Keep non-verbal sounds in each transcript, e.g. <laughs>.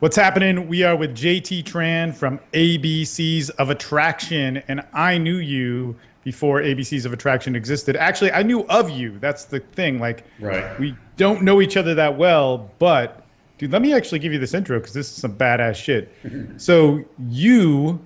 What's happening? We are with JT Tran from ABCs of Attraction, and I knew you before ABCs of Attraction existed. Actually, I knew of you. That's the thing. Like, Right. we don't know each other that well, but dude, let me actually give you this intro because this is some badass shit. <laughs> so you,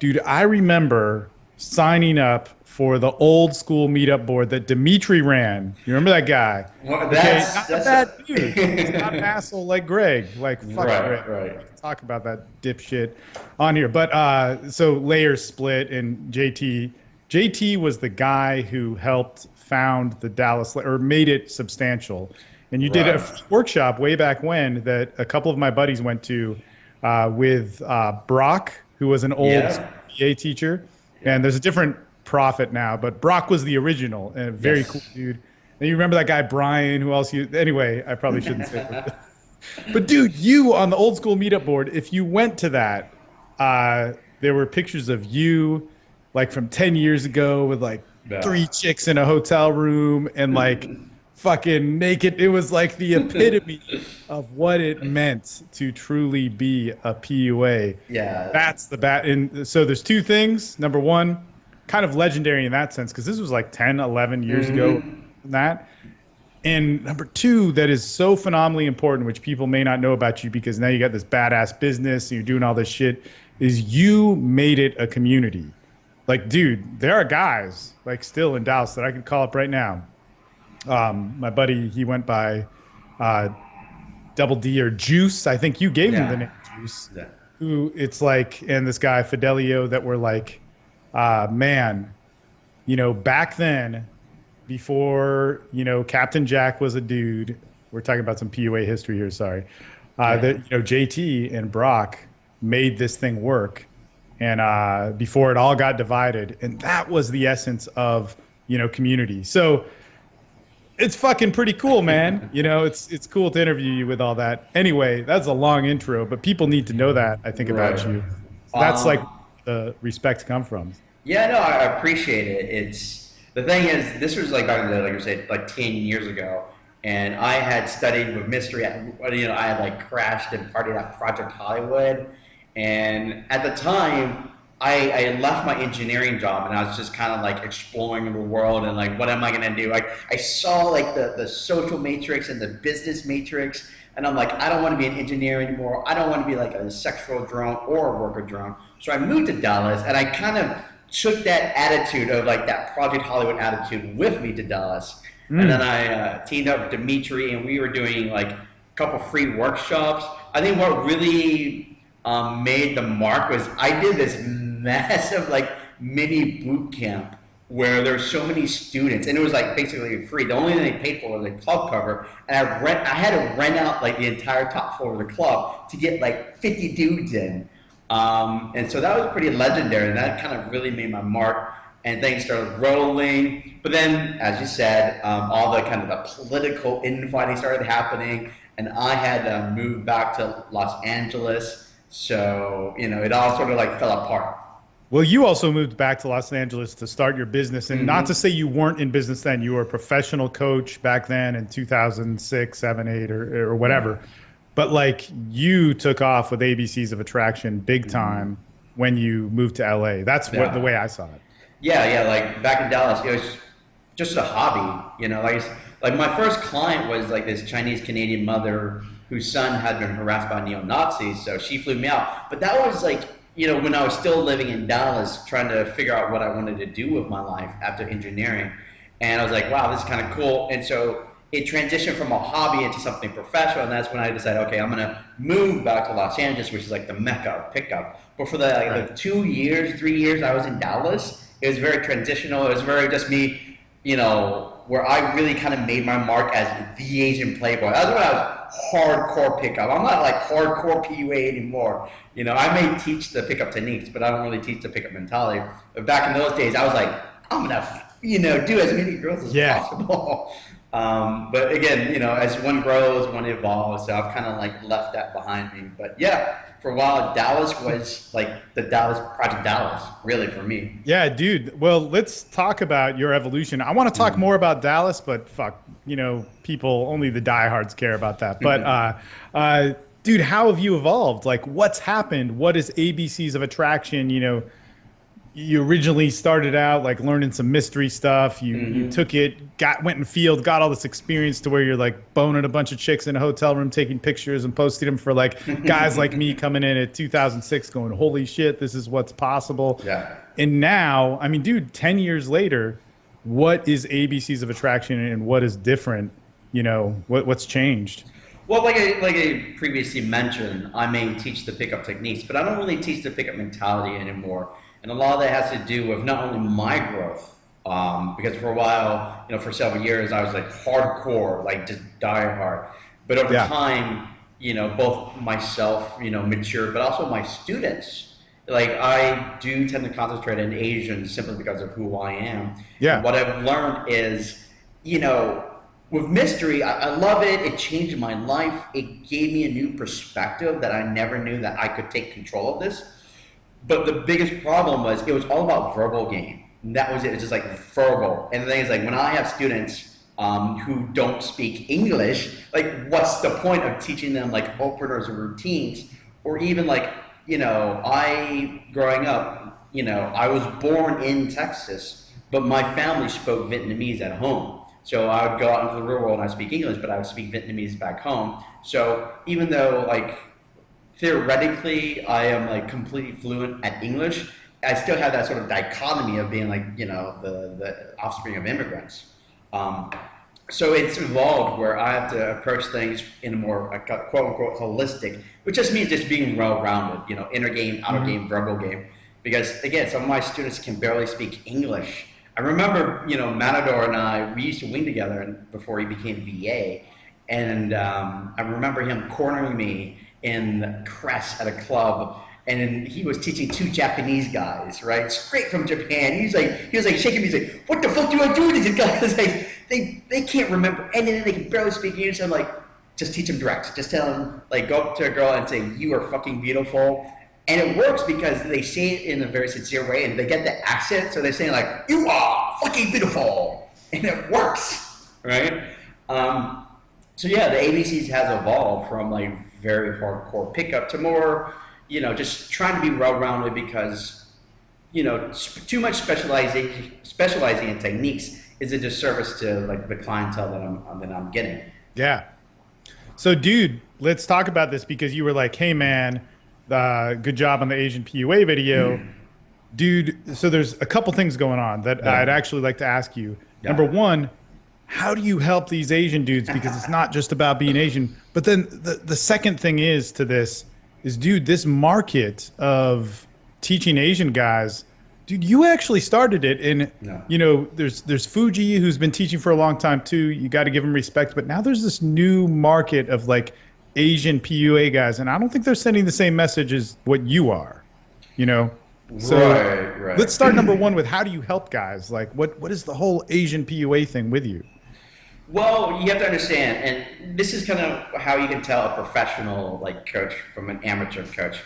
dude, I remember signing up for the old school meetup board that Dimitri ran. You remember that guy? Well, Okay, that's, not that's a bad dude. He's not an <laughs> asshole like Greg. Like fuck Right, Greg. right. Talk about that dipshit on here. But uh, so layers split and JT. JT was the guy who helped found the Dallas or made it substantial. And you did a workshop way back when that a couple of my buddies went to uh, with uh, Brock, who was an old Yeah. BA teacher. And there's a different prophet now, but Brock was the original and a very Yes. cool dude. And you remember that guy Brian? Who else? You anyway? I probably shouldn't say. it. <laughs> but dude, you on the old school meetup board. If you went to that, uh, there were pictures of you, like from ten years ago, with like Yeah. three chicks in a hotel room and like <laughs> fucking naked. It was like the epitome of what it meant to truly be a PUA. yeah. That's the bat. And so there's two things. Number one, kind of legendary in that sense, because this was like 10, 11 years ago. That. And number two, that is so phenomenally important, which people may not know about you because now you got this badass business and you're doing all this shit, is you made it a community. Like, dude, there are guys like still in Dallas that I could call up right now. Um, my buddy, he went by uh, Double D or Juice. I think you gave him the name Juice Yeah. who it's like and this guy fidelio that were like uh man you know back then before you know captain jack was a dude we're talking about some pua history here sorry uh Yeah. that you know jt and brock made this thing work and uh before it all got divided and that was the essence of you know community so it's fucking pretty cool, man. <laughs> You know, it's it's cool to interview you with all that. Anyway, that's a long intro, but people need to know that. I think about Right. you. So that's Um, like the respect come from. Yeah, no, I appreciate it. It's the thing is, this was like back in the like you said, like ten years ago, and I had studied with mystery. You know, I had like crashed and partied at Project Hollywood, and at the time, I, I left my engineering job and I was just kind of like exploring the world and like, what am I gonna do? Like, I saw like the the social matrix and the business matrix, and I'm like, I don't want to be an engineer anymore. I don't want to be like a sexual drone or a worker drone. So I moved to Dallas, and I kind of took that attitude of like that Project Hollywood attitude with me to Dallas. Mm. And then I uh, teamed up with Dimitri, and we were doing like a couple free workshops. I think what really um, made the mark was I did this <laughs> massive like mini boot camp where there were so many students, and it was like basically free. The only thing they paid for was a club cover, and I rent. I had to rent out like the entire top floor of the club to get like 50 dudes in. Um, and so that was pretty legendary, and that kind of really made my mark. And things started rolling. But then, as you said, um, all the kind of the political infighting started happening, and I had to move back to Los Angeles. So you know, it all sort of like fell apart. Well, you also moved back to Los Angeles to start your business, and not Mhm. to say you weren't in business then. You were a professional coach back then in 2006, 7, 8, or, or whatever. But like you took off with ABCs of Attraction big mm-hmm. time when you moved to LA. That's what the way I saw it. Yeah, yeah. Like back in Dallas, it was just a hobby. You know, like like my first client was like this Chinese Canadian mother whose son had been harassed by neo Nazis, so she flew me out. But that was like you know when I was still living in Dallas, trying to figure out what I wanted to do with my life after engineering, and I was like, wow, this is kind of cool. And so it transitioned from a hobby into something professional, and that's when I decided, okay, I'm gonna move back to Los Angeles, which is like the mecca of pickup. But for the, like, Right. the two years, three years I was in Dallas, it was very transitional. It was very just me, you know, where I really kind of made my mark as the Asian playboy. That's when I was hardcore pickup. I'm not like hardcore PUA anymore. You know, I may teach the pickup techniques, but I don't really teach the pickup mentality. But back in those days, I was like, I'm gonna, you know, do as many girls as Yeah. possible. <laughs> Um, but again, you know, as one grows, one evolves. So I've kind of like left that behind me. But yeah, for a while, Dallas was like the Dallas Project Dallas, really for me. Yeah, dude. Well, let's talk about your evolution. I want to talk more about Dallas, but fuck, you know, people only the diehards care about that. But uh, uh, dude, how have you evolved? Like, what's happened? What is ABCs of attraction? You know, you originally started out like learning some mystery stuff. You mm-hmm. you took it, got went in field, got all this experience to where you're like boning a bunch of chicks in a hotel room, taking pictures and posting them for like <laughs> guys like me coming in at 2006, going, "Holy shit, this is what's possible." Yeah. And now, I mean, dude, ten years later, what is ABCs of attraction and what is different? You know, what what's changed? Well, like I, like I previously mentioned, I may teach the pickup techniques, but I don't really teach the pickup mentality anymore. And a lot of that has to do with not only my growth, um, because for a while, you know, for several years, I was like hardcore, like just die hard. But over yeah. time, you know, both myself, you know, mature, but also my students, like I do tend to concentrate in Asian simply because of who I am. Yeah. And what I've learned is, you know, with mystery, I, I, love it. It changed my life. It gave me a new perspective that I never knew that I could take control of this. But the biggest problem was it was all about verbal game. And that was it. It's just like verbal. And the thing is, like when I have students um, who don't speak English, like what's the point of teaching them like openers or routines, or even like you know, I growing up, you know, I was born in Texas, but my family spoke Vietnamese at home. So I would go out into the real world and I speak English, but I would speak Vietnamese back home. So even though like theoretically I am like completely fluent at English, I still have that sort of dichotomy of being like, you know, the, the offspring of immigrants. Um, so it's evolved where I have to approach things in a more a quote unquote holistic, which just means just being well rounded, you know, inner game, outer mm-hmm. game, verbal game. Because again, some of my students can barely speak English I remember, you know, Matador and I, we used to wing together before he became VA. And um, I remember him cornering me in Crest at a club. And he was teaching two Japanese guys, right? Straight from Japan. He's like, he was like shaking me. He's like, what the fuck do I do with these guys? <laughs> Like, they, they can't remember anything. They can barely speak English. I'm like, just teach them direct. Just tell them, like, go up to a girl and say, you are fucking beautiful and it works because they say it in a very sincere way and they get the accent. So they're saying like, you are fucking beautiful. And it works, right? Um, so yeah, the ABCs has evolved from like very hardcore pickup to more, you know, just trying to be well-rounded because, you know, too much specializing, specializing in techniques is a disservice to like the clientele that I'm, that I'm getting. Yeah. So dude, let's talk about this because you were like, hey man, uh, good job on the Asian PUA video. Mm. Dude, so there's a couple things going on that yeah. I'd actually like to ask you. Yeah. Number one, how do you help these Asian dudes? Because it's not just about being Asian. But then the, the second thing is to this is, dude, this market of teaching Asian guys, dude, you actually started it. And, you know, there's, there's Fuji who's been teaching for a long time too. You got to give him respect. But now there's this new market of like Asian PUA guys, and I don't think they're sending the same message as what you are. You know. So right, right. let's start number one with how do you help guys? Like, what what is the whole Asian PUA thing with you? Well, you have to understand, and this is kind of how you can tell a professional like coach from an amateur coach.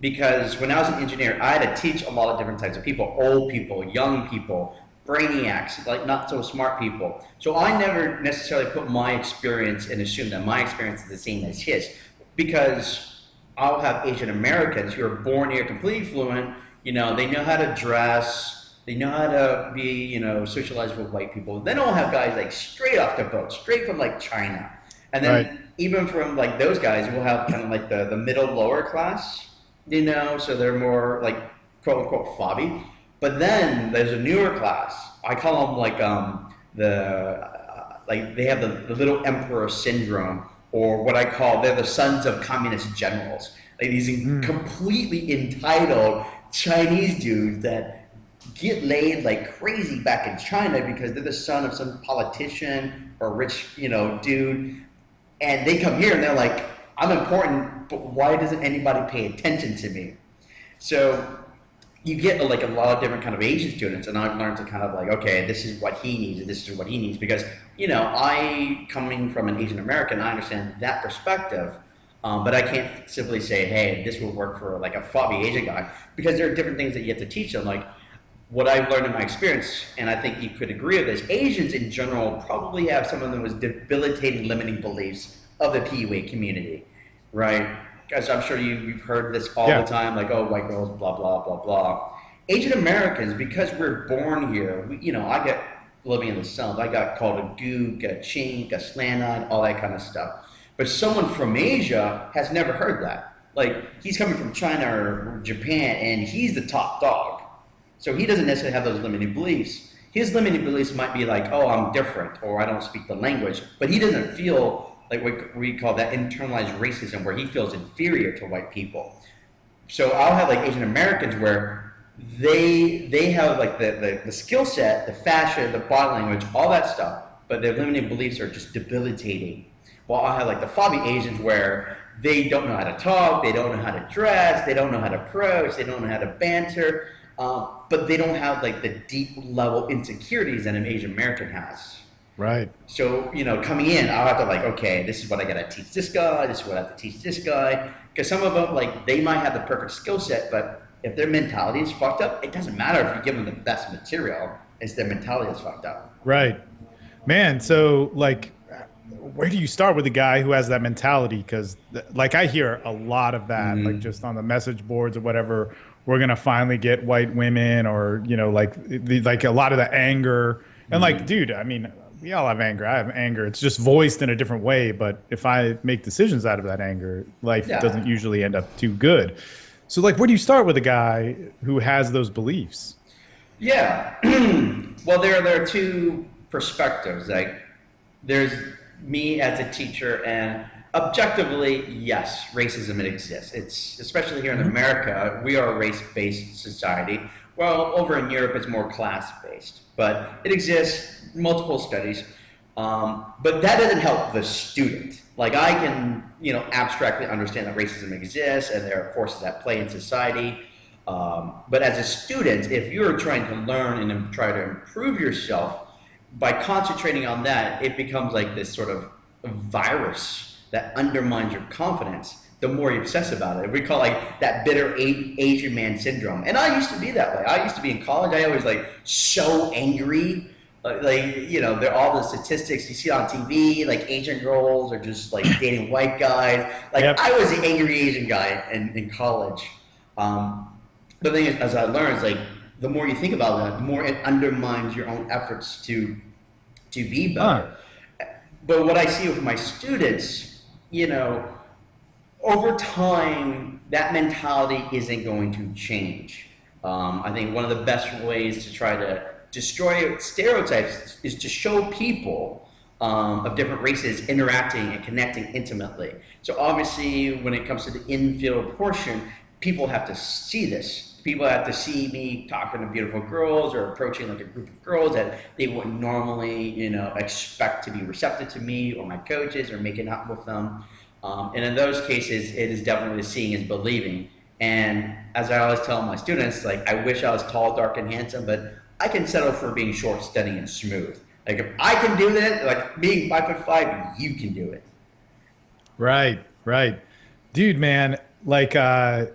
Because when I was an engineer, I had to teach a lot of different types of people: old people, young people, brainiacs, like not so smart people. So I never necessarily put my experience and assume that my experience is the same as his, because I'll have Asian Americans who are born here completely fluent. You know, they know how to dress, they know how to be, you know, socialized with white people. Then I'll have guys like straight off the boat, straight from like China, and then right. even from like those guys, we'll have kind of like the the middle lower class, you know, so they're more like quote unquote fobby but then there's a newer class. I call them like um, the uh, like they have the, the little emperor syndrome, or what I call they're the sons of communist generals. Like these mm. completely entitled Chinese dudes that get laid like crazy back in China because they're the son of some politician or rich, you know, dude. And they come here and they're like, I'm important, but why doesn't anybody pay attention to me? So you get like a lot of different kind of Asian students, and I've learned to kind of like, okay, this is what he needs, and this is what he needs, because you know, I coming from an Asian American, I understand that perspective, um, but I can't simply say, hey, this will work for like a fobby Asian guy, because there are different things that you have to teach them, like what I've learned in my experience, and I think you could agree with this, Asians in general probably have some of the most debilitating limiting beliefs of the PUA community. right? Because I'm sure you, you've heard this all Yeah. the time, like, oh, white girls, blah, blah, blah, blah. Asian Americans, because we're born here, we, you know, I get living in the South, I got called a gook, a chink, a slant-eyed, all that kind of stuff. But someone from Asia has never heard that. Like, he's coming from China or Japan, and he's the top dog. So he doesn't necessarily have those limiting beliefs. His limiting beliefs might be like, oh, I'm different, or I don't speak the language, but he doesn't feel like what we call that internalized racism, where he feels inferior to white people. So I'll have like Asian Americans where they they have like the, the, the skill set, the fashion, the body language, all that stuff, but their limiting beliefs are just debilitating. While I'll have like the fobby Asians where they don't know how to talk, they don't know how to dress, they don't know how to approach, they don't know how to banter, um, but they don't have like the deep level insecurities that an Asian American has. Right. So, you know, coming in, I'll have to like, okay, this is what I gotta teach this guy, this is what I have to teach this guy. Because some of them, like, they might have the perfect skill set, but if their mentality is fucked up, it doesn't matter if you give them the best material, it's their mentality is fucked up. Right. Man, so like where do you start with a guy who has that mentality because like i hear a lot of that Mhm. like just on the message boards or whatever we're gonna finally get white women or you know like the, like a lot of the anger. And like mm-hmm. dude i mean we all have anger. I have anger. It's just voiced in a different way. But if i make decisions out of that anger life Yeah. doesn't usually end up too good. So like where do you start with a guy who has those beliefs? Yeah. <clears throat> well, there there are two perspectives. Like, there's me as a teacher, and objectively, yes, racism it exists. It's especially here in America, we are a race-based society. Well, over in Europe, it's more class-based, but it exists. Multiple studies, um, but that doesn't help the student. Like I can, you know, abstractly understand that racism exists and there are forces at play in society. Um, but as a student, if you're trying to learn and try to improve yourself, by concentrating on that, it becomes like this sort of virus that undermines your confidence. The more you obsess about it, we call like that bitter Asian man syndrome. And I used to be that way. I used to be in college. I always like so angry. Like, you know, they're all the statistics you see on TV. Like Asian girls are just like <laughs> dating white guys. Like Yep. I was the angry Asian guy in, in college. Um, the thing is, as I learned, is like the more you think about that, the more it undermines your own efforts to to be better. But what I see with my students, you know, over time, that mentality isn't going to change. Um, I think one of the best ways to try to destroy stereotypes is to show people um, of different races interacting and connecting intimately. So obviously, when it comes to the infield portion, people have to see this. People have to see me talking to beautiful girls or approaching like a group of girls that they wouldn't normally, you know, expect to be receptive to me or my coaches or making out with them. Um, and in those cases, it is definitely seeing is believing. And as I always tell my students, like I wish I was tall, dark, and handsome, but I can settle for being short, steady, and smooth. Like if I can do that, like being five foot five, you can do it. Right, right. Dude, man, like uh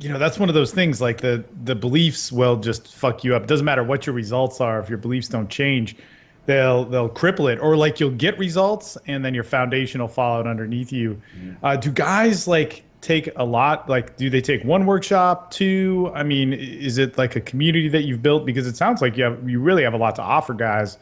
you know, that's one of those things like the the beliefs will just fuck you up. Doesn't matter what your results are if your beliefs don't change, they'll they'll cripple it or like you'll get results and then your foundation will fall out underneath you. Uh do guys like take a lot like do they take one workshop, two? I mean, is it like a community that you've built because it sounds like you have you really have a lot to offer guys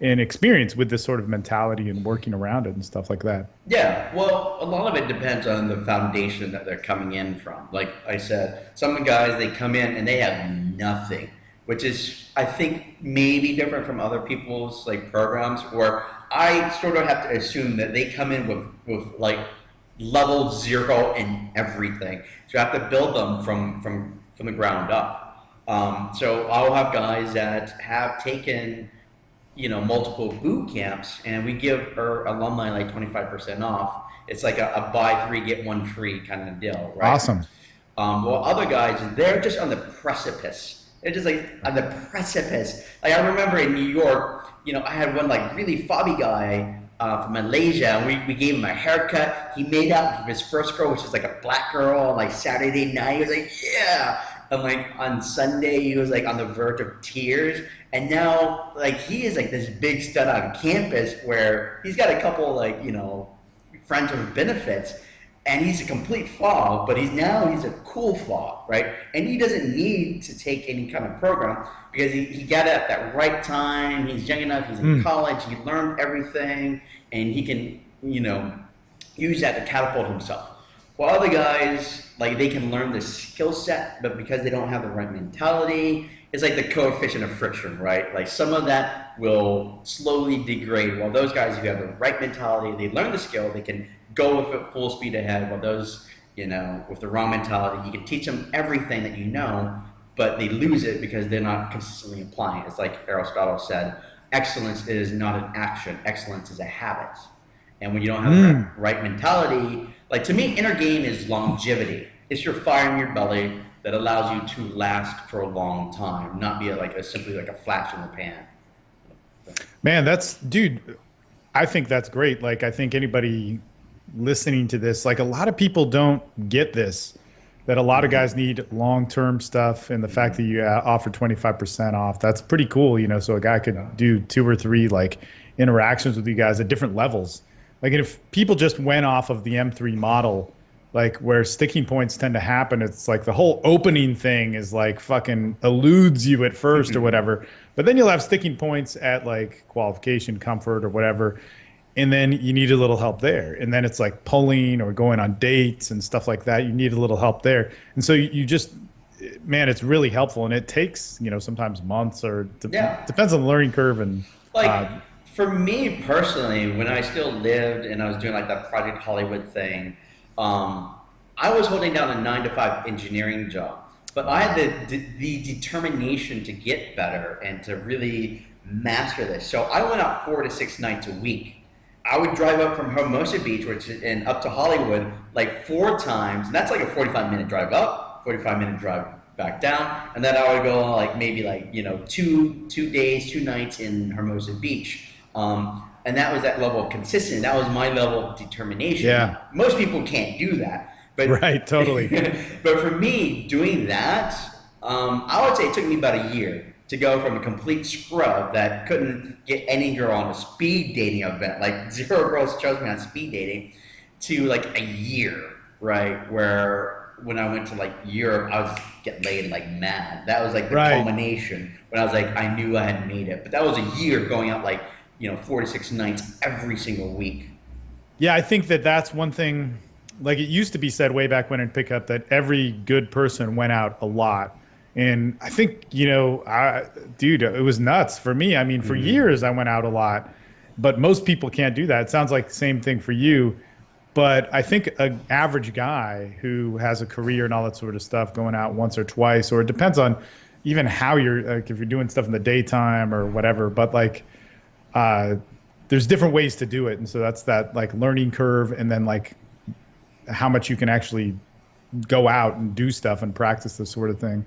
and experience with this sort of mentality and working around it and stuff like that. Yeah, well, a lot of it depends on the foundation that they're coming in from. Like I said, some guys they come in and they have nothing, which is I think maybe different from other people's like programs where I sort of have to assume that they come in with with like level zero in everything. So I have to build them from from from the ground up. Um, so I'll have guys that have taken you know multiple boot camps and we give our alumni like 25% off. It's like a, a buy three get one free kind of deal right? Awesome. um, well other guys they're just on the precipice. They're just like on the precipice. Like i remember in new york you know i had one like really fobby guy uh, from malaysia and we, we gave him a haircut. He made out with his first girl which is like a black girl on like saturday night. He was like yeah and like on sunday he was like on the verge of tears and now like he is like this big stud on campus where he's got a couple like you know friends with benefits and he's a complete flaw, but he's now he's a cool flaw, right? And he doesn't need to take any kind of program because he, he got it at that right time. He's young enough. He's in mm. college. He learned everything, and he can you know use that to catapult himself. While other guys like they can learn the skill set, but because they don't have the right mentality, it's like the coefficient of friction, right? Like some of that will slowly degrade. While those guys who have the right mentality, they learn the skill, they can go with it full speed ahead. While those, you know, with the wrong mentality, you can teach them everything that you know, but they lose it because they're not consistently applying. It's like Aristotle said, excellence is not an action, excellence is a habit. And when you don't have mm. the hmm. right mentality, like to me, inner game is longevity. It's your fire in your belly that allows you to last for a long time, not be a, like a, simply like a flash in the pan. Man, that's dude. I think that's great. Like, I think anybody listening to this, like, a lot of people don't get this. That a lot of guys need long-term stuff, and the fact that you uh, offer 25% off, that's pretty cool. You know, so a guy could do two or three like interactions with you guys at different levels. Like, if people just went off of the M3 model like where sticking points tend to happen it's like the whole opening thing is like fucking eludes you at 1st or mm-hmm. whatever. But then you'll have sticking points at like qualification comfort or whatever and then you need a little help there. And then it's like pulling or going on dates and stuff like that. You need a little help there. And so you, just man it's really helpful. And it takes you know sometimes months or de- yeah. depends on the learning curve and like uh, for me personally when i still lived and i was doing like that project hollywood thing um, I was holding down a nine to five engineering job, but I had the, the determination to get better and to really master this. So I went out four to six nights a week. I would drive up from Hermosa Beach, which and up to Hollywood, like four times. And that's like a 45 minute drive up, 45 minute drive back down, and then I would go like maybe like you know two two days, two nights in Hermosa Beach. Um, and that was that level of consistency. That was my level of determination. Yeah. Most people can't do that. But <laughs> right, totally. <laughs> but for me, doing that, um, I would say it took me about a year to go from a complete scrub that couldn't get any girl on a speed dating event, like <laughs> zero girls chose me on speed dating, to like a year, right? Where when I went to like Europe, I was getting laid like mad. That was like the right. culmination when I was like, I knew I had made it. But that was a year going out like you know, four to six nights every single week. Yeah, I think that that's one thing. Like it used to be said way back when in pickup that every good person went out a lot. And I think, you know, I, dude, it was nuts for me. I mean, for mm-hmm. years I went out a lot, but most people can't do that. It sounds like the same thing for you. But I think an average guy who has a career and all that sort of stuff going out once or twice, or it depends on even how you're, like if you're doing stuff in the daytime or whatever. But like, uh, there's different ways to do it, and so that's that like learning curve, and then like how much you can actually go out and do stuff and practice this sort of thing.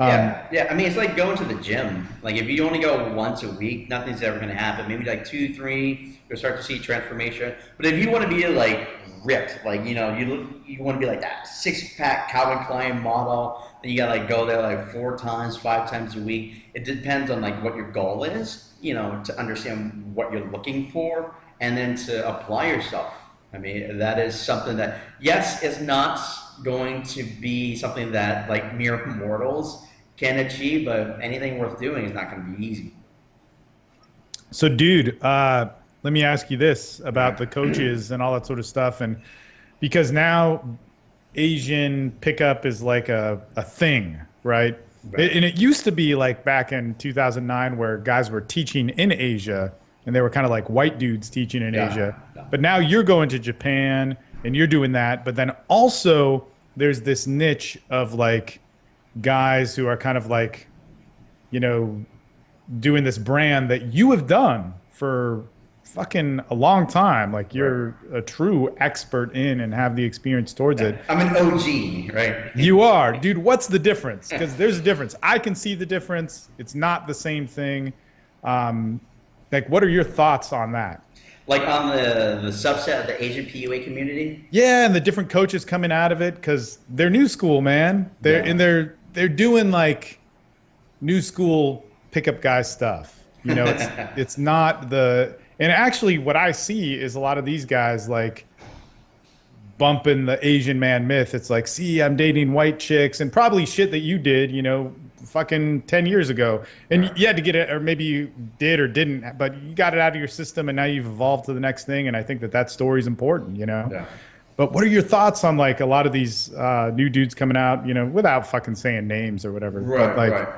Um, yeah, yeah. I mean, it's like going to the gym. Like if you only go once a week, nothing's ever going to happen. Maybe like two, three, you'll start to see transformation. But if you want to be like ripped, like you know, you you want to be like that six pack Calvin Klein model, then you got to like go there like four times, five times a week. It depends on like what your goal is you know, to understand what you're looking for and then to apply yourself. I mean, that is something that, yes, is not going to be something that like mere mortals can achieve, but anything worth doing is not going to be easy. So, dude, uh, let me ask you this about the <clears throat> coaches and all that sort of stuff. And because now Asian pickup is like a, a thing, right? Right. And it used to be like back in 2009 where guys were teaching in Asia and they were kind of like white dudes teaching in yeah. Asia. Yeah. But now you're going to Japan and you're doing that. But then also there's this niche of like guys who are kind of like, you know, doing this brand that you have done for fucking a long time. Like you're right. a true expert in and have the experience towards it. I'm an OG, right? you are, dude. What's the difference? Because there's a difference. I can see the difference. It's not the same thing. Um, like, what are your thoughts on that? Like on the the subset of the Asian PUA community? Yeah, and the different coaches coming out of it because they're new school, man. They're yeah. and they're they're doing like new school pickup guy stuff. You know, it's <laughs> it's not the and actually, what I see is a lot of these guys like bumping the Asian man myth. It's like, see, I'm dating white chicks and probably shit that you did, you know, fucking 10 years ago. And right. you had to get it, or maybe you did or didn't, but you got it out of your system and now you've evolved to the next thing. And I think that that story is important, you know? Yeah. But what are your thoughts on like a lot of these uh, new dudes coming out, you know, without fucking saying names or whatever? Right, like, right.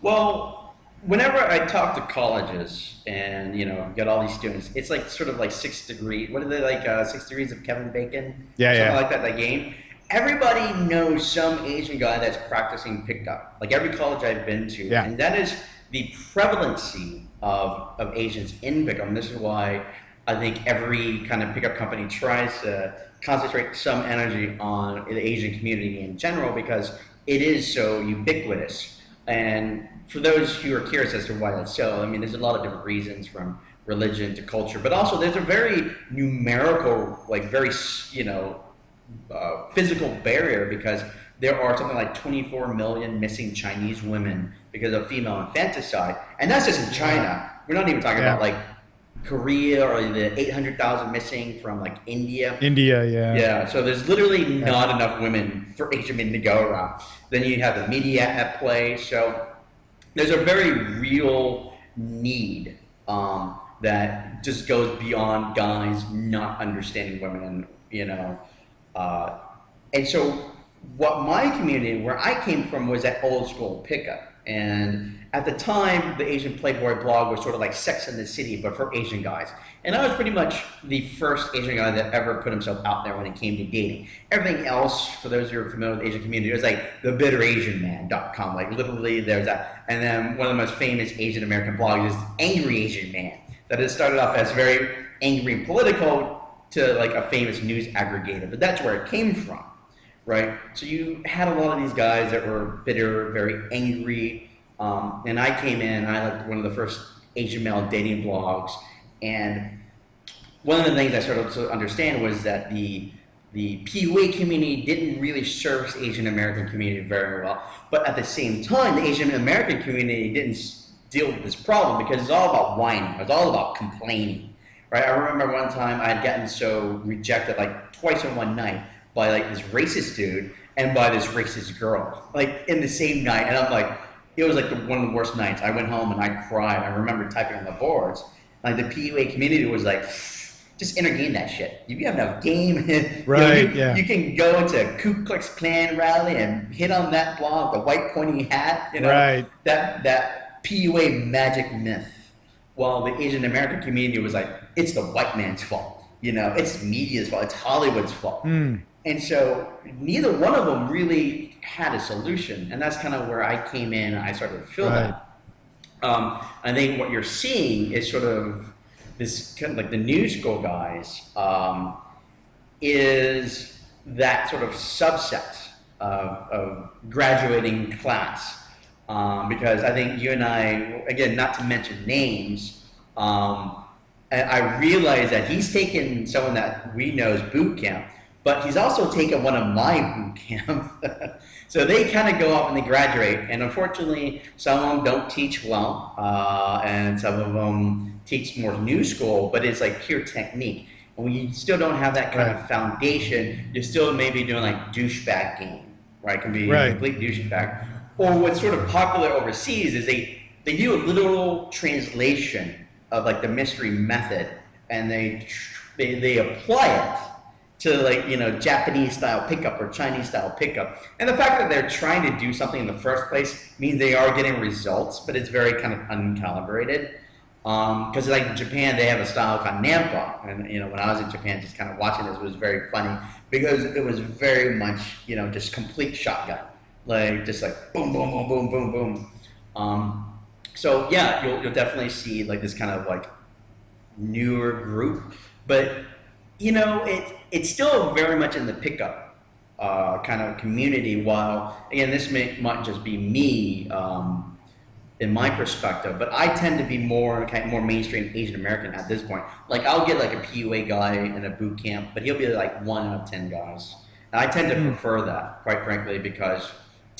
Well, whenever I talk to colleges and you know get all these students, it's like sort of like six degrees. What are they like? Uh, six degrees of Kevin Bacon. Yeah, something yeah. like that. That game. Everybody knows some Asian guy that's practicing pickup. Like every college I've been to, yeah. and that is the prevalency of of Asians in pickup. And this is why I think every kind of pickup company tries to concentrate some energy on the Asian community in general because it is so ubiquitous. And for those who are curious as to why that's so, I mean, there's a lot of different reasons from religion to culture, but also there's a very numerical, like very, you know, uh, physical barrier because there are something like 24 million missing Chinese women because of female infanticide. And that's just in China. We're not even talking yeah. about like Korea or the 800,000 missing from like India. India, yeah. Yeah, so there's literally not enough women for Asian men to go around. Then you have the media at play. So there's a very real need um, that just goes beyond guys not understanding women, you know. Uh, and so what my community, where I came from, was that old school pickup. And at the time, the Asian Playboy blog was sort of like Sex in the City, but for Asian guys. And I was pretty much the first Asian guy that ever put himself out there when it came to dating. Everything else, for those who are familiar with the Asian community, was like thebitterasianman.com. Like literally, there's that. And then one of the most famous Asian American blogs is Angry Asian Man, that has started off as very angry and political to like a famous news aggregator. But that's where it came from right? So you had a lot of these guys that were bitter, very angry, um, and I came in, I like one of the first Asian male dating blogs, and one of the things I started to understand was that the the PUA community didn't really service Asian American community very well, but at the same time, the Asian American community didn't deal with this problem because it's all about whining, it's all about complaining, right? I remember one time I had gotten so rejected like twice in one night by like this racist dude and by this racist girl, like in the same night. And I'm like, it was like the, one of the worst nights. I went home and I cried. I remember typing on the boards. Like the PUA community was like, just entertain that shit. If you have enough game, right? <laughs> you, know, you, yeah. you can go into Ku Klux Klan rally and hit on that blog, the white pointy hat. You know, right? That that PUA magic myth. While the Asian American community was like, it's the white man's fault. You know, it's media's fault. It's Hollywood's fault. Mm. And so neither one of them really had a solution. And that's kind of where I came in. I started to feel right. that. Um, I think what you're seeing is sort of this kind of like the new school guys um, is that sort of subset of, of graduating class. Um, because I think you and I, again, not to mention names, um, I, I realize that he's taken someone that we know as boot camp but he's also taken one of my boot camp. <laughs> so they kind of go off and they graduate, and unfortunately, some of them don't teach well, uh, and some of them teach more new school, but it's like pure technique. And when you still don't have that kind right. of foundation, you're still maybe doing like douchebag game, right? It can be right. complete douchebag. Or what's sort of popular overseas is they they do a literal translation of like the mystery method, and they they, they apply it to like you know Japanese style pickup or Chinese style pickup. And the fact that they're trying to do something in the first place means they are getting results, but it's very kind of uncalibrated. Because um, like in Japan, they have a style called Nampa, and you know when I was in Japan, just kind of watching this was very funny because it was very much you know just complete shotgun, like just like boom, boom, boom, boom, boom, boom. Um, so yeah, you'll you'll definitely see like this kind of like newer group, but you know it it's still very much in the pickup uh, kind of community. While again, this may might just be me um, in my perspective, but I tend to be more kind of more mainstream Asian American at this point. Like I'll get like a PUA guy in a boot camp, but he'll be like one out of ten guys. And I tend to mm. prefer that, quite frankly, because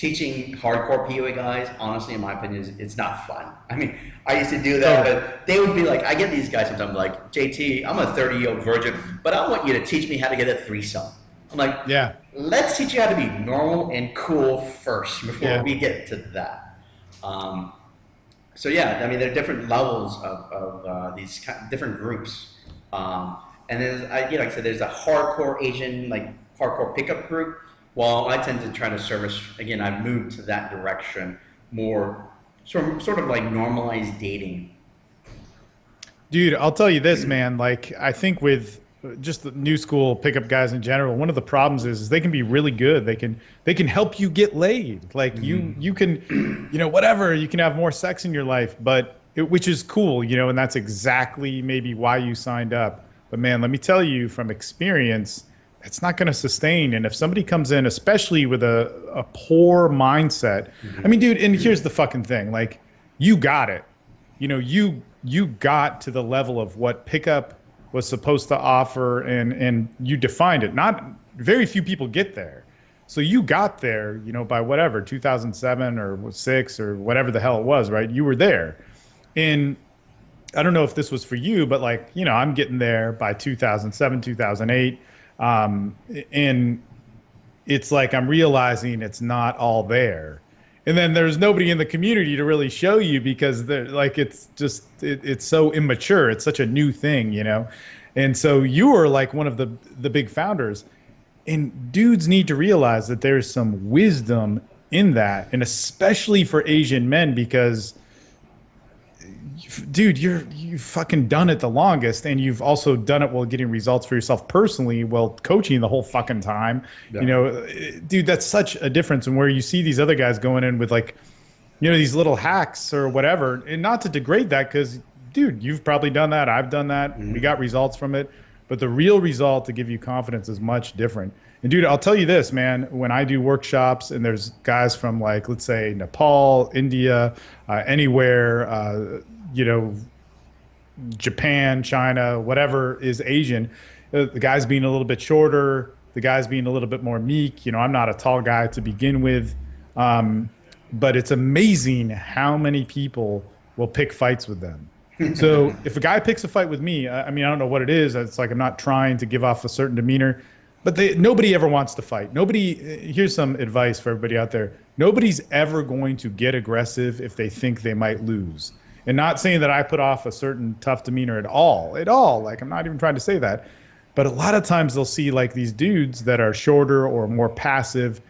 teaching hardcore PUA guys, honestly, in my opinion, is it's not fun. I mean, I used to do that, but they would be like, I get these guys sometimes like, JT, I'm a 30 year old virgin, but I want you to teach me how to get a threesome. I'm like, yeah, let's teach you how to be normal and cool first before Yeah. we get to that. Um, so yeah, I mean, there are different levels of, of uh, these ki different groups. Um, and there's, you know, like I said, there's a hardcore Asian, like hardcore pickup group. Well, I tend to try to service, again, I've moved to that direction more, sort of, sort of like normalized dating. Dude, I'll tell you this, man. Like, I think with just the new school pickup guys in general, one of the problems is, is they can be really good. They can they can help you get laid. Like you mm-hmm. you can, you know, whatever. You can have more sex in your life, but it, which is cool, you know, and that's exactly maybe why you signed up. But man, let me tell you from experience, it's not going to sustain. And if somebody comes in, especially with a a poor mindset, I mean, dude, and here's the fucking thing, like you got it. You know you you got to the level of what pickup was supposed to offer and and you defined it. Not very few people get there. So you got there you know by whatever 2007 or 6 or whatever the hell it was right? You were there. And i don't know if this was for you but like you know i'm getting there by 2007 2008 um, and it's like i'm realizing it's not all there. And then there's nobody in the community to really show you because they're like it's just it, it's so immature. It's such a new thing you know? And so you were like one of the the big founders. And dudes need to realize that there's some wisdom in that. And especially for asian men because dude you're you've fucking done it the longest and you've also done it while getting results for yourself personally while coaching the whole fucking time. Yeah. you know dude that's such a difference and where you see these other guys going in with like you know these little hacks or whatever. And not to degrade that because dude you've probably done that i've done that we got results from it. But the real result to give you confidence is much different. And dude i'll tell you this man when i do workshops and there's guys from like let's say nepal india uh, anywhere uh, you know Japan, China, whatever is Asian, uh, the guys being a little bit shorter, the guys being a little bit more meek. You know, I'm not a tall guy to begin with, um, but it's amazing how many people will pick fights with them. <laughs> So if a guy picks a fight with me, I I mean, I don't know what it is. It's like I'm not trying to give off a certain demeanor, but they, nobody ever wants to fight. Nobody. uh, Here's some advice for everybody out there. Nobody's ever going to get aggressive if they think they might lose. And not saying that I put off a certain tough demeanor at all, at all. Like I'm not even trying to say that. But a lot of times they'll see like these dudes that are shorter or more passive,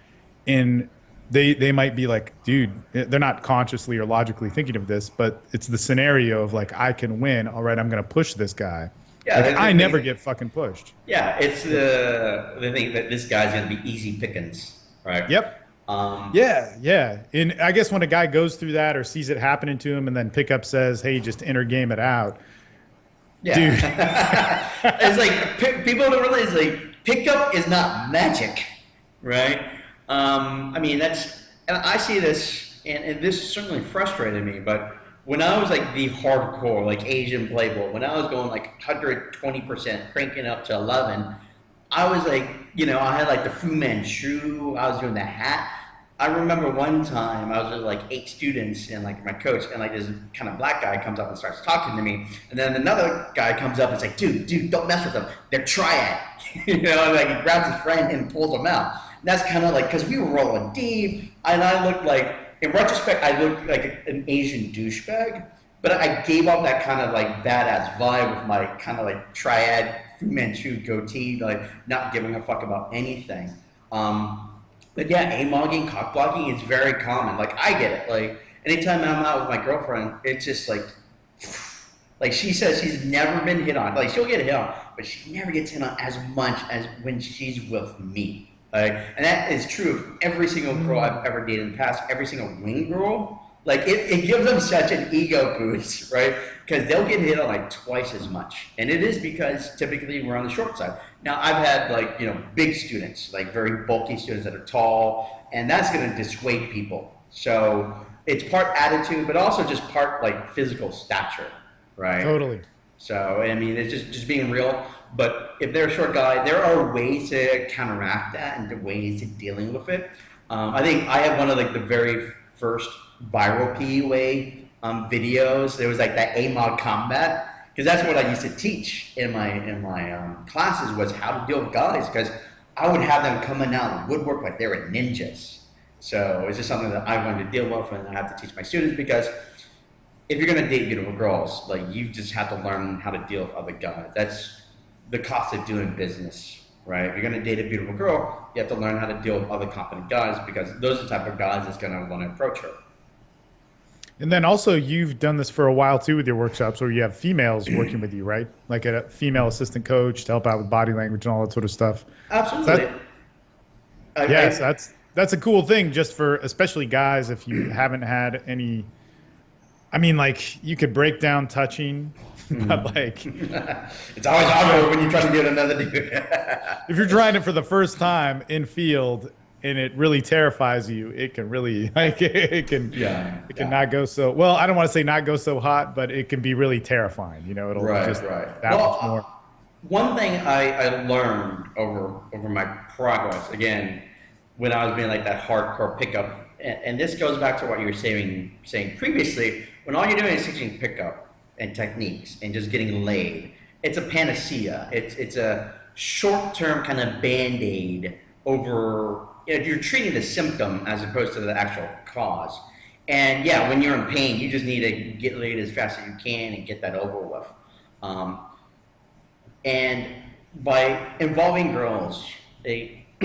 and they they might be like, dude, eh, they're not consciously or logically thinking of this, but it's the scenario of like, I can win. All right, I'm gonna push this guy. Yeah, Like, I thing- never get fucking pushed. Yeah, it's the the thing that this guy's gonna be easy pickings, right? Yep. Um, Yeah, yeah. And I guess when a guy goes through that or sees it happening to him, and then pickup says, "Hey, just inner game it out." Yeah. <laughs> it's like people don't realize like pickup is not magic, right? Um, I mean that's and I see this and, and this certainly frustrated me, but when I was like the hardcore like Asian playboy, when I was going like 120 percent cranking up to 11, I was like you know I had like the Fu Manchu, I was doing the hat. I remember one time I was with like eight students and like my coach and like this kind of black guy comes up and starts talking to me and then another guy comes up and is like dude dude don't mess with them. They're triad. <laughs> You know like he grabs his friend and pulls him out. And that's kind of like because we were rolling deep and I looked like in retrospect I looked like an Asian douchebag but I gave up that kind of like badass vibe with my kind of like triad Fu Manchu goatee like not giving a fuck about anything. Um, but yeah, A-mogging, cock blocking is very common. Like I get it. Like anytime I'm out with my girlfriend, it's just like, <sighs> like she says she's never been hit on. Like she'll get hit on, but she never gets hit on as much as when she's with me. Like, and that is true of every single girl mm-hmm. I've ever dated in the past. Every single wing girl. Like it, it gives them such an ego boost, <laughs> right? Because they'll get hit on like twice as much, and it is because typically we're on the short side. Now I've had like you know big students, like very bulky students that are tall, and that's going to dissuade people. So it's part attitude, but also just part like physical stature, right? Totally. So I mean, it's just just being real. But if they're a short guy, there are ways to counteract that and ways to dealing with it. Um, I think I have one of like the very first viral PUA um, videos. There was like that AMOG combat because that's what I used to teach in my in my um, classes was how to deal with guys because I would have them coming out of the woodwork like they were ninjas. So it's just something that I wanted to deal with and I have to teach my students because if you're gonna date beautiful girls, like you just have to learn how to deal with other guys. That's the cost of doing business, right? If you're gonna date a beautiful girl, you have to learn how to deal with other confident guys because those are the type of guys that's gonna want to approach her. And then also, you've done this for a while too with your workshops, where you have females <clears throat> working with you, right? Like a female assistant coach to help out with body language and all that sort of stuff. Absolutely. That, I, yes, that's that's a cool thing, just for especially guys if you haven't had any. I mean, like you could break down touching, <laughs> but like <laughs> it's always awkward when you try to get another dude. <laughs> if you're trying it for the first time in field and it really terrifies you, it can really like it can yeah it can yeah. not go so well. I don't want to say not go so hot, but it can be really terrifying. You know, it'll right, just right. that well, much more. One thing I, I learned over over my progress again when I was being like that hardcore pickup, and, and this goes back to what you were saying saying previously. When all you're doing is teaching pickup and techniques and just getting laid, it's a panacea. It's it's a short term kind of band aid over you know, you're treating the symptom as opposed to the actual cause. And yeah, when you're in pain, you just need to get laid as fast as you can and get that over with. Um, and by involving girls, they, <clears throat>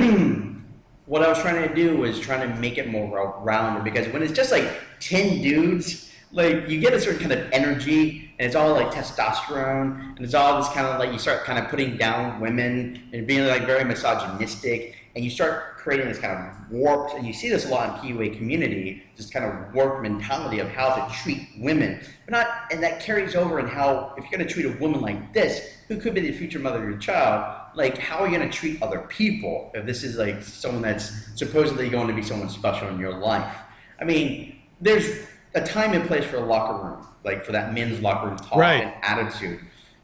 what I was trying to do was trying to make it more rounded because when it's just like 10 dudes, like you get a certain kind of energy and it's all like testosterone and it's all this kind of like you start kind of putting down women and being like very misogynistic and you start creating this kind of warped, and you see this a lot in PUA community, this kind of warped mentality of how to treat women. But not, and that carries over in how, if you're going to treat a woman like this, who could be the future mother of your child, like how are you going to treat other people if this is like someone that's supposedly going to be someone special in your life? I mean, there's a time and place for a locker room, like for that men's locker room talk right. and attitude.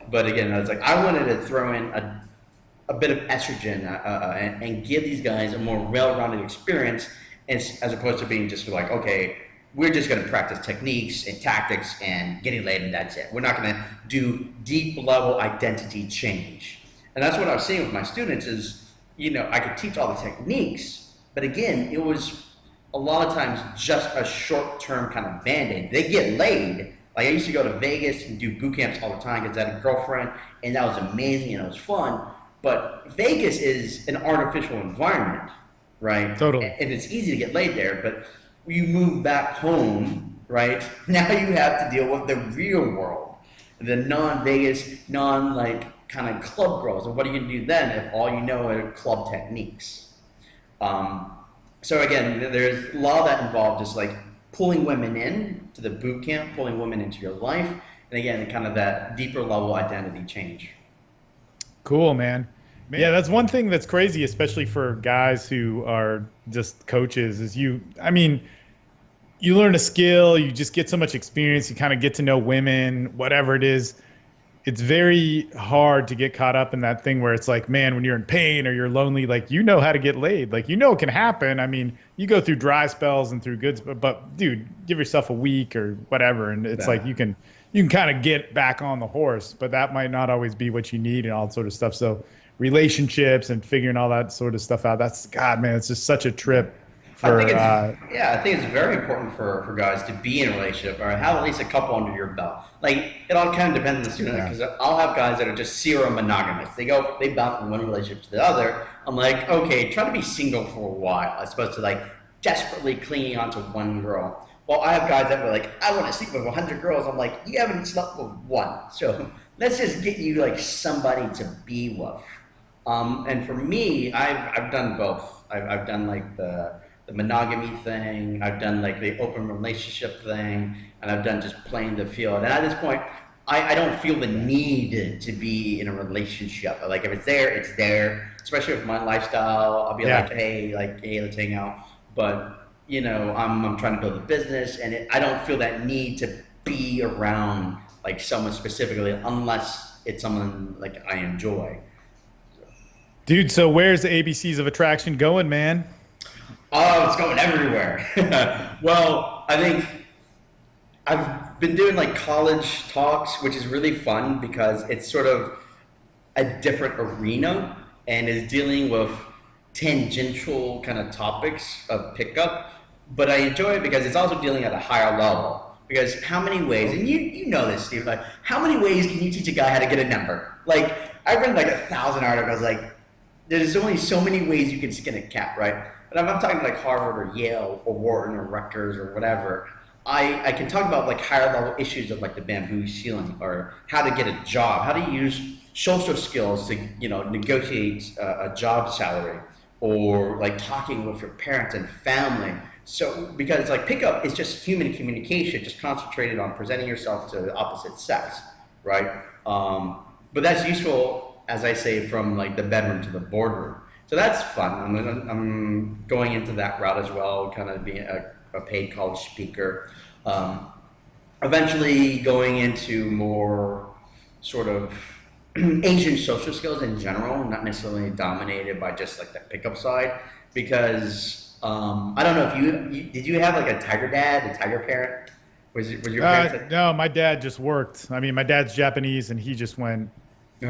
But again, I was like, I wanted to throw in a a bit of estrogen uh, uh, and, and, give these guys a more well-rounded experience as, as opposed to being just like, okay, we're just going to practice techniques and tactics and getting laid and that's it. We're not going to do deep level identity change. And that's what I was seeing with my students is, you know, I could teach all the techniques, but again, it was a lot of times just a short-term kind of band-aid. They get laid. Like I used to go to Vegas and do boot camps all the time because I had a girlfriend and that was amazing and it was fun but Vegas is an artificial environment, right? Totally. And it's easy to get laid there, but you move back home, right? <laughs> Now you have to deal with the real world, the non-Vegas, non like kind of club girls. And what are you gonna do then if all you know are club techniques? Um, so again, there's a lot of that involved, just like pulling women in to the boot camp, pulling women into your life, and again, kind of that deeper level identity change. Cool, man. man. Yeah, that's one thing that's crazy, especially for guys who are just coaches. Is you, I mean, you learn a skill, you just get so much experience, you kind of get to know women, whatever it is. It's very hard to get caught up in that thing where it's like, man, when you're in pain or you're lonely, like you know how to get laid. Like you know it can happen. I mean, you go through dry spells and through good, but, but dude, give yourself a week or whatever, and it's yeah. like you can you can kind of get back on the horse, but that might not always be what you need and all sort of stuff. So relationships and figuring all that sort of stuff out. That's God, man, it's just such a trip. For, I think it's, uh, yeah, I think it's very important for, for guys to be in a relationship or have at least a couple under your belt. Like it all kind of depends on the student because yeah. I'll have guys that are just serial monogamous. They go, they bounce from one relationship to the other. I'm like, okay, try to be single for a while as opposed to like desperately clinging onto one girl. Well, I have guys that were like, I want to sleep with 100 girls. I'm like, you haven't slept with one. <laughs> So let's just get you like somebody to be with. Um, and for me, I've, I've done both. I've, I've done like the, the monogamy thing. I've done like the open relationship thing. And I've done just playing the field. And at this point, I, I don't feel the need to be in a relationship. Like if it's there, it's there. Especially with my lifestyle, I'll be yeah. like, hey, like, hey, let's hang out. But you know, I'm, I'm trying to build a business and it, I don't feel that need to be around like someone specifically unless it's someone like I enjoy. Dude, so where's the ABCs of attraction going, man? Oh, it's going everywhere. <laughs> well, I think I've been doing like college talks, which is really fun because it's sort of a different arena and is dealing with tangential kind of topics of pickup, but I enjoy it because it's also dealing at a higher level. Because how many ways, and you, you know this, Steve, like how many ways can you teach a guy how to get a number? Like I've read like a thousand articles, like there's only so many ways you can skin a cat, right? But I'm not talking like Harvard or Yale or Wharton or Rutgers or whatever, I, I can talk about like higher level issues of like the bamboo ceiling or how to get a job, how to use social skills to you know negotiate a, a job salary or like talking with your parents and family. So because like pickup is just human communication, just concentrated on presenting yourself to the opposite sex, right? Um, but that's useful, as I say, from like the bedroom to the boardroom. So that's fun. I'm, I'm going into that route as well, kind of being a, a paid college speaker. Um, eventually going into more sort of <clears throat> Asian social skills in general, not necessarily dominated by just like the pickup side, because um, I don't know if you, you, did you have like a tiger dad, a tiger parent? Was, was your parents? Uh, no, my dad just worked. I mean, my dad's Japanese, and he just went.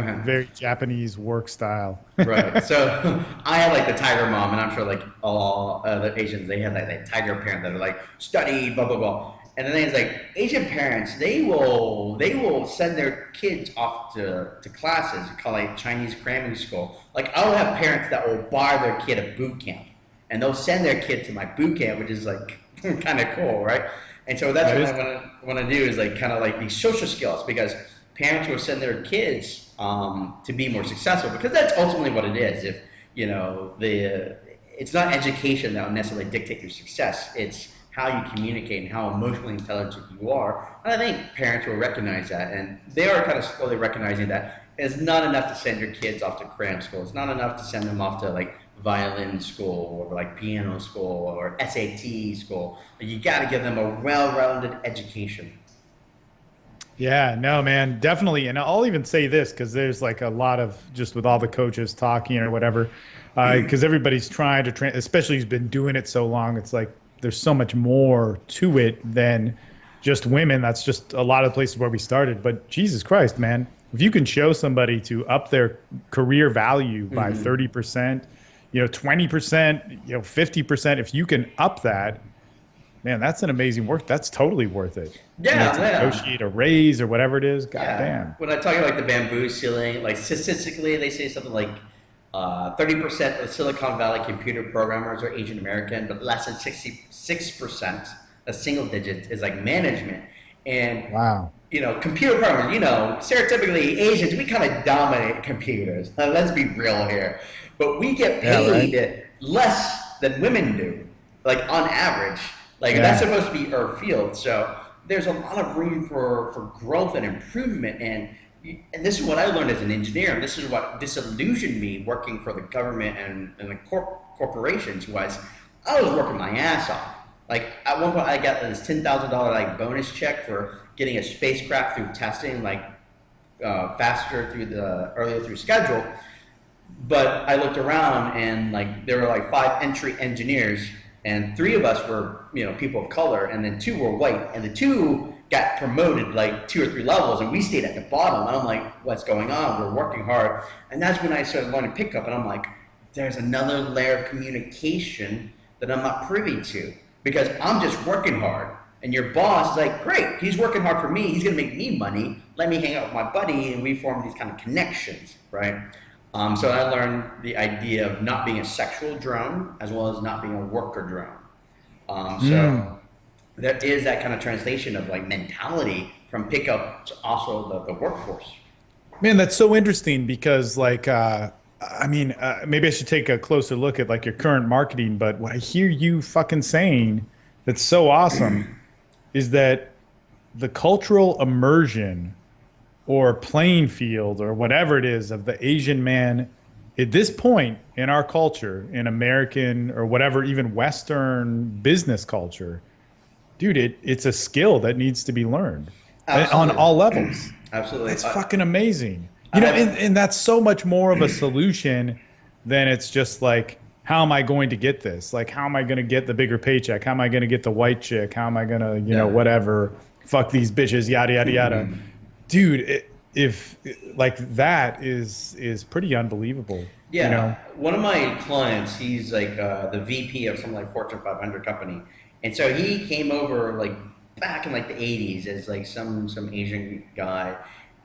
Very Japanese work style. <laughs> right. So <laughs> I had like the tiger mom, and I'm sure like all uh, other Asians, they have like that tiger parent that are like study, blah blah blah. And the thing is, like Asian parents, they will they will send their kids off to, to classes, call it Chinese cramming school. Like I'll have parents that will buy their kid a boot camp, and they'll send their kid to my boot camp, which is like <laughs> kind of cool, right? And so that's that what I want to do is like kind of like these social skills because parents will send their kids um, to be more successful because that's ultimately what it is. If you know the it's not education that will necessarily dictate your success. It's how you communicate and how emotionally intelligent you are. And I think parents will recognize that, and they are kind of slowly recognizing that it's not enough to send your kids off to cram school. It's not enough to send them off to like violin school or like piano school or SAT school. You got to give them a well-rounded education. Yeah, no, man, definitely. And I'll even say this because there's like a lot of just with all the coaches talking or whatever, because uh, everybody's trying to train, especially who's been doing it so long. It's like there's so much more to it than just women. That's just a lot of places where we started. But Jesus Christ, man, if you can show somebody to up their career value by mm-hmm. 30%, you know, 20%, you know, 50%, if you can up that, man, that's an amazing work. That's totally worth it. Yeah, you know, yeah. negotiate a raise or whatever it is. God yeah. damn. When I talk about like the bamboo ceiling, like statistically, they say something like uh, 30% of Silicon Valley computer programmers are Asian American, but less than 66%, a single digit, is like management. And wow, you know, computer programmers, you know, stereotypically Asians, we kind of dominate computers. let's be real here. But we get paid yeah, right? less than women do, like on average. Like yeah. that's supposed to be our field. So there's a lot of room for, for growth and improvement. And and this is what I learned as an engineer. And this is what disillusioned me working for the government and, and the corp- corporations was I was working my ass off. Like at one point, I got this ten thousand dollar like bonus check for getting a spacecraft through testing, like uh, faster through the earlier through schedule. But I looked around and like there were like five entry engineers, and three of us were you know people of color, and then two were white, and the two got promoted like two or three levels and we stayed at the bottom. And I'm like, what's going on? We're working hard. And that's when I started learning pickup. And I'm like, there's another layer of communication that I'm not privy to because I'm just working hard. And your boss is like, great, he's working hard for me. He's going to make me money. Let me hang out with my buddy. And we form these kind of connections, right? Um, so I learned the idea of not being a sexual drone as well as not being a worker drone. Um, so. Mm there is that kind of translation of like mentality from pickup to also the, the workforce. Man, that's so interesting because like uh, I mean, uh, maybe I should take a closer look at like your current marketing. But what I hear you fucking saying that's so awesome is that the cultural immersion or playing field or whatever it is of the Asian man at this point in our culture, in American or whatever, even Western business culture dude, it, it's a skill that needs to be learned Absolutely. on all levels. <clears throat> Absolutely. It's fucking amazing. You know, and, and that's so much more of a solution than it's just like, how am I going to get this? Like, how am I going to get the bigger paycheck? How am I going to get the white chick? How am I going to, you yeah. know, whatever, fuck these bitches, yada, yada, yada. Mm-hmm. <clears throat> Dude, it, if like that is is pretty unbelievable. Yeah, you know? one of my clients, he's like uh, the VP of some like Fortune 500 company, and so he came over like back in like the 80s as like some some Asian guy,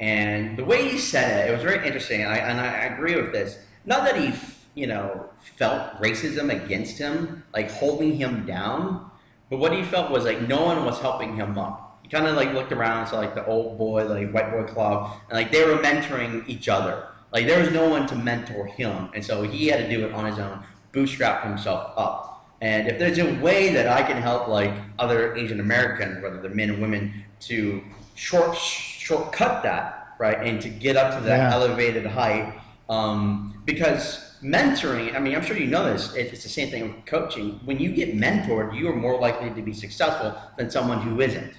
and the way he said it, it was very interesting, and I, and I agree with this. Not that he you know felt racism against him, like holding him down, but what he felt was like no one was helping him up kind of like looked around, saw like the old boy, like white boy club, and like they were mentoring each other. Like there was no one to mentor him, and so he had to do it on his own, bootstrap himself up. And if there's a way that I can help like other Asian Americans, whether they're men and women, to short shortcut that, right, and to get up to that yeah. elevated height, um, because mentoring, I mean, I'm sure you know this, it's the same thing with coaching. When you get mentored, you are more likely to be successful than someone who isn't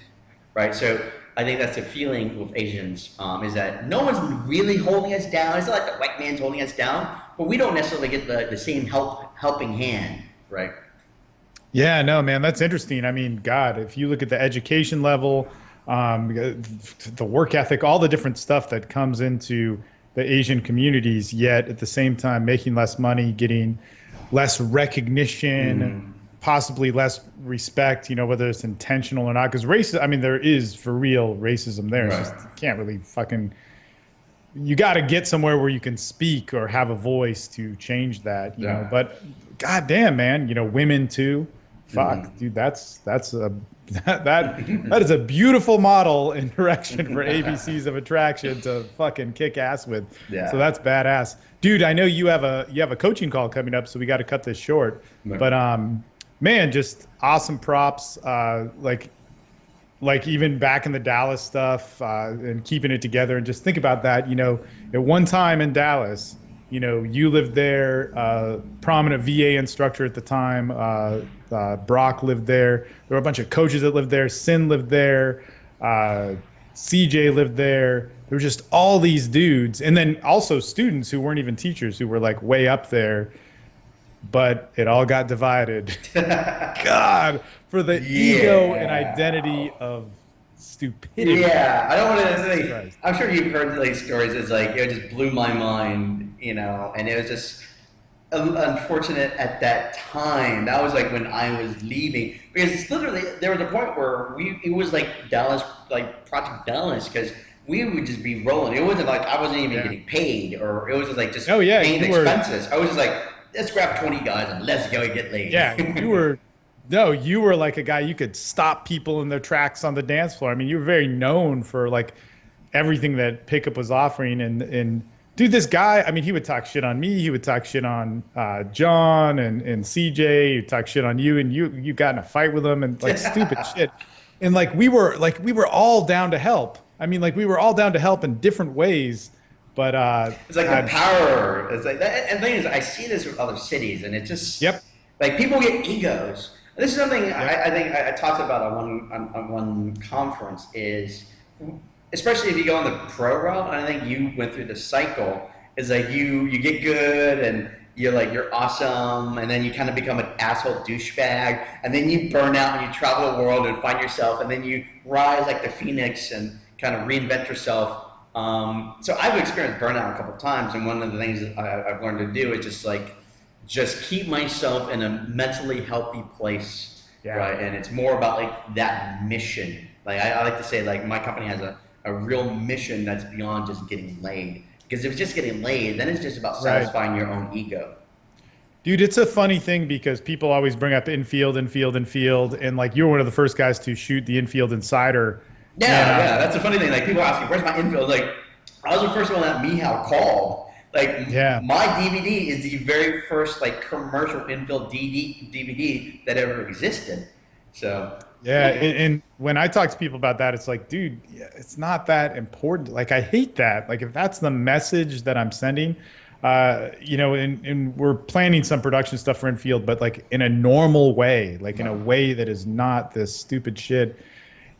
right? So I think that's the feeling with Asians um, is that no one's really holding us down. It's not like the white man's holding us down, but we don't necessarily get the, the same help helping hand, right? Yeah, no, man, that's interesting. I mean, God, if you look at the education level, um, the work ethic, all the different stuff that comes into the Asian communities, yet at the same time making less money, getting less recognition. Mm possibly less respect, you know, whether it's intentional or not. Because racism, I mean, there is for real racism there. Right. Just, you can't really fucking. You got to get somewhere where you can speak or have a voice to change that, you yeah. know. But goddamn, man, you know, women too. Fuck, mm-hmm. dude, that's that's a <laughs> that, that that is a beautiful model in <laughs> direction for <laughs> ABCs of attraction to fucking kick ass with. Yeah. So that's badass, dude. I know you have a you have a coaching call coming up, so we got to cut this short. But um, man, just awesome props. Uh, like, like even back in the Dallas stuff uh, and keeping it together. And just think about that. You know, at one time in Dallas, you know, you lived there. Uh, prominent VA instructor at the time. Uh, uh, Brock lived there. There were a bunch of coaches that lived there. Sin lived there. Uh, CJ lived there. There were just all these dudes, and then also students who weren't even teachers who were like way up there but it all got divided. <laughs> God, for the yeah. ego and identity of stupidity. Yeah, I don't want to. Like, I'm sure you've heard like stories. It's like it just blew my mind, you know, and it was just unfortunate at that time. That was like when I was leaving because it's literally there was a point where we it was like Dallas, like Project Dallas, because we would just be rolling. It wasn't like I wasn't even yeah. getting paid, or it was just like just oh yeah, paying expenses. Were... I was just like let's grab 20 guys and let's go get laid. Yeah, <laughs> you were. No, you were like a guy you could stop people in their tracks on the dance floor. I mean, you were very known for like everything that pickup was offering. And and dude, this guy, I mean, he would talk shit on me. He would talk shit on uh, John and and CJ. He'd talk shit on you, and you you got in a fight with him and like <laughs> stupid shit. And like we were like we were all down to help. I mean, like we were all down to help in different ways but uh, it's like the power. It's like that, and the thing is, I see this with other cities, and it just yep. Like people get egos. this is something yep. I, I, think I, I, talked about on one on, on, one conference. Is especially if you go on the pro route, and I think you went through the cycle. Is like you you get good and you're like you're awesome and then you kind of become an asshole douchebag and then you burn out and you travel the world and find yourself and then you rise like the phoenix and kind of reinvent yourself um, so I've experienced burnout a couple times, and one of the things that I, have learned to do is just like just keep myself in a mentally healthy place, yeah. right? And it's more about like that mission. Like I, I, like to say, like my company has a, a real mission that's beyond just getting laid. Because if it's just getting laid, then it's just about satisfying right. your own ego. Dude, it's a funny thing because people always bring up infield, infield, infield, and like you're one of the first guys to shoot the infield insider yeah, yeah, that's the funny thing. Like people ask me, "Where's my infield?" Like I was the first one that Mihal called. Like yeah. my DVD is the very first like commercial infield DVD that ever existed. So yeah, and, and, when I talk to people about that, it's like, dude, it's not that important. Like I hate that. Like if that's the message that I'm sending, uh, you know, and, and we're planning some production stuff for infield, but like in a normal way, like in a way that is not this stupid shit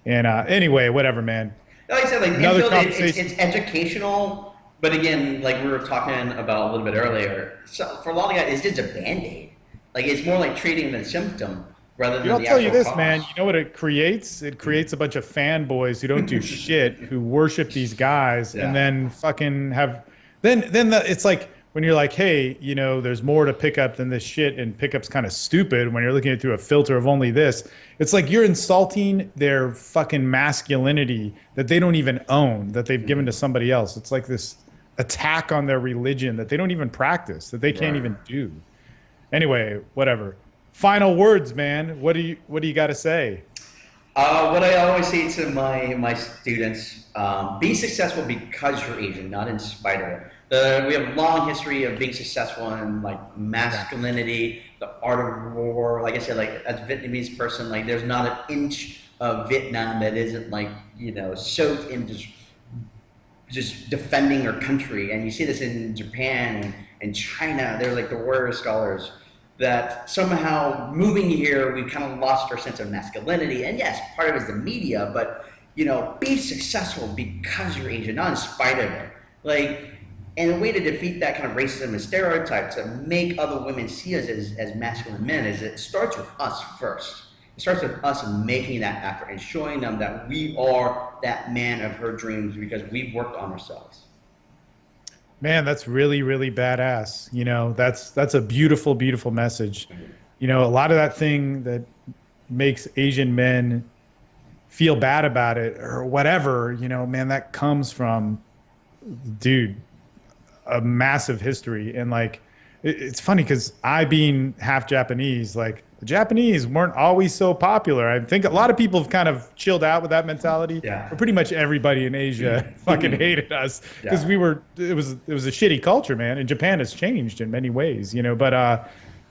and uh, anyway, whatever, man. Like I said, like Another infield, it's, it's educational, but again, like we were talking about a little bit earlier, so for a lot of guys, it's just a band aid. Like it's more like treating the symptom rather than I'll the tell you this, cause. man. You know what it creates? It creates a bunch of fanboys who don't do <laughs> shit, who worship these guys, Yeah. and then fucking have. Then, then the, it's like when you're like, hey, you know, there's more to pickup up than this shit, and pickup's kind of stupid when you're looking at it through a filter of only this. It's like you're insulting their fucking masculinity that they don't even own, that they've given to somebody else. It's like this attack on their religion that they don't even practice, that they can't Right. even do. Anyway, whatever. Final words, man. What do you what do you got to say? Uh, what I always say to my my students: um, be successful because you're Asian, not in spite of it. The, we have a long history of being successful in like masculinity, the art of war. Like I said, like as a Vietnamese person, like there's not an inch of Vietnam that isn't like you know soaked in just just defending our country. And you see this in Japan and, China. They're like the warrior scholars that somehow moving here, we've kind of lost our sense of masculinity. And yes, part of it is the media, but you know, be successful because you're Asian, not in spite of it. Like, and a way to defeat that kind of racism and stereotype to make other women see us as, as masculine men is it starts with us first. It starts with us making that effort and showing them that we are that man of her dreams because we've worked on ourselves. Man, that's really really badass. You know, that's that's a beautiful beautiful message. You know, a lot of that thing that makes Asian men feel bad about it or whatever, you know, man, that comes from dude a massive history. And like it, it's funny because i being half japanese like the japanese weren't always so popular. I think a lot of people have kind of chilled out with that mentality. Yeah. but pretty much everybody in asia <laughs> fucking hated us because Yeah. we were it was it was a shitty culture man. And japan has changed in many ways you know? But uh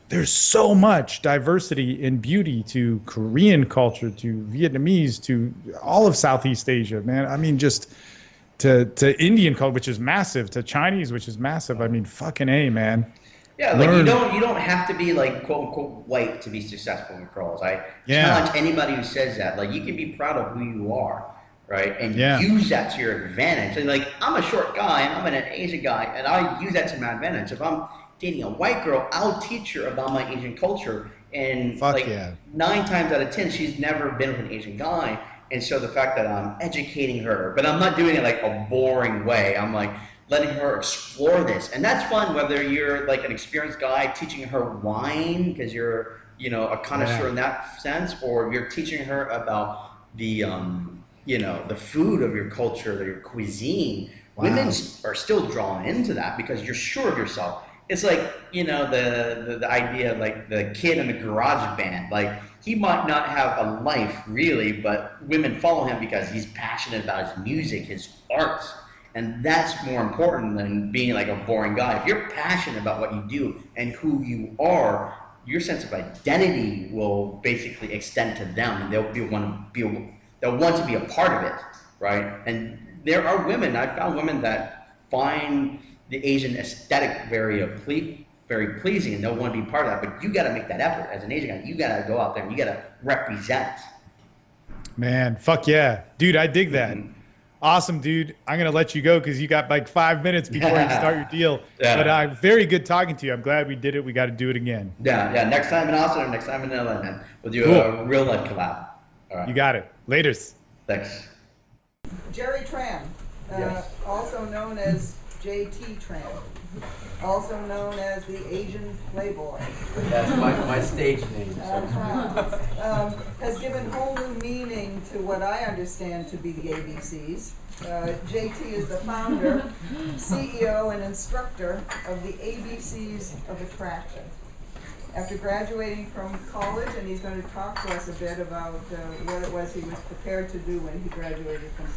there's so much diversity in beauty to korean culture to vietnamese to all of southeast asia man. I mean just to to Indian culture, which is massive, to Chinese, which is massive. I mean, fucking a man. Yeah, like you don't you don't have to be like quote unquote white to be successful in girls. I Yeah. challenge anybody who says that. Like you can be proud of who you are, right? And Yeah. use that to your advantage. And like I'm a short guy and I'm an Asian guy and I use that to my advantage. If I'm dating a white girl, I'll teach her about my Asian culture. And Fuck like yeah. nine times out of ten, she's never been with an Asian guy. And so the fact that I'm educating her, but I'm not doing it like a boring way. I'm like letting her explore this, and that's fun. Whether you're like an experienced guy teaching her wine because you're you know a connoisseur Yeah. in that sense, or you're teaching her about the um, you know the food of your culture, your cuisine. Wow. Women are still drawn into that because you're sure of yourself. It's like you know the, the the idea of like the kid in the garage band. Like he might not have a life really, but women follow him because he's passionate about his music, his art, and that's more important than being like a boring guy. If you're passionate about what you do and who you are, your sense of identity will basically extend to them, and they'll be want to be they'll want to be a part of it, right? And there are women I've found women that find the Asian aesthetic very uh, ple- very pleasing, and they'll want to be part of that. But you got to make that effort as an Asian guy. You got to go out there and you got to represent. Man, fuck yeah, dude, I dig that. Mhm. Awesome, dude. I'm gonna let you go because you got like five minutes before you <laughs> start your deal. Yeah. But uh, very good talking to you. I'm glad we did it. We got to do it again. Yeah, yeah. Next time in Austin, or next time in LA, man, we'll do Cool. a real life collab. All right. You got it. Later's. Thanks. Jerry Tran, uh, Yes. also known as JT Tran, also known as the Asian Playboy, That's my, my stage name. That's right. um, has given whole new meaning to what I understand to be the ABCs. Uh, JT is the founder, CEO, and instructor of the ABCs of Attraction. After graduating from college, and he's going to talk to us a bit about uh, what it was he was prepared to do when he graduated from college.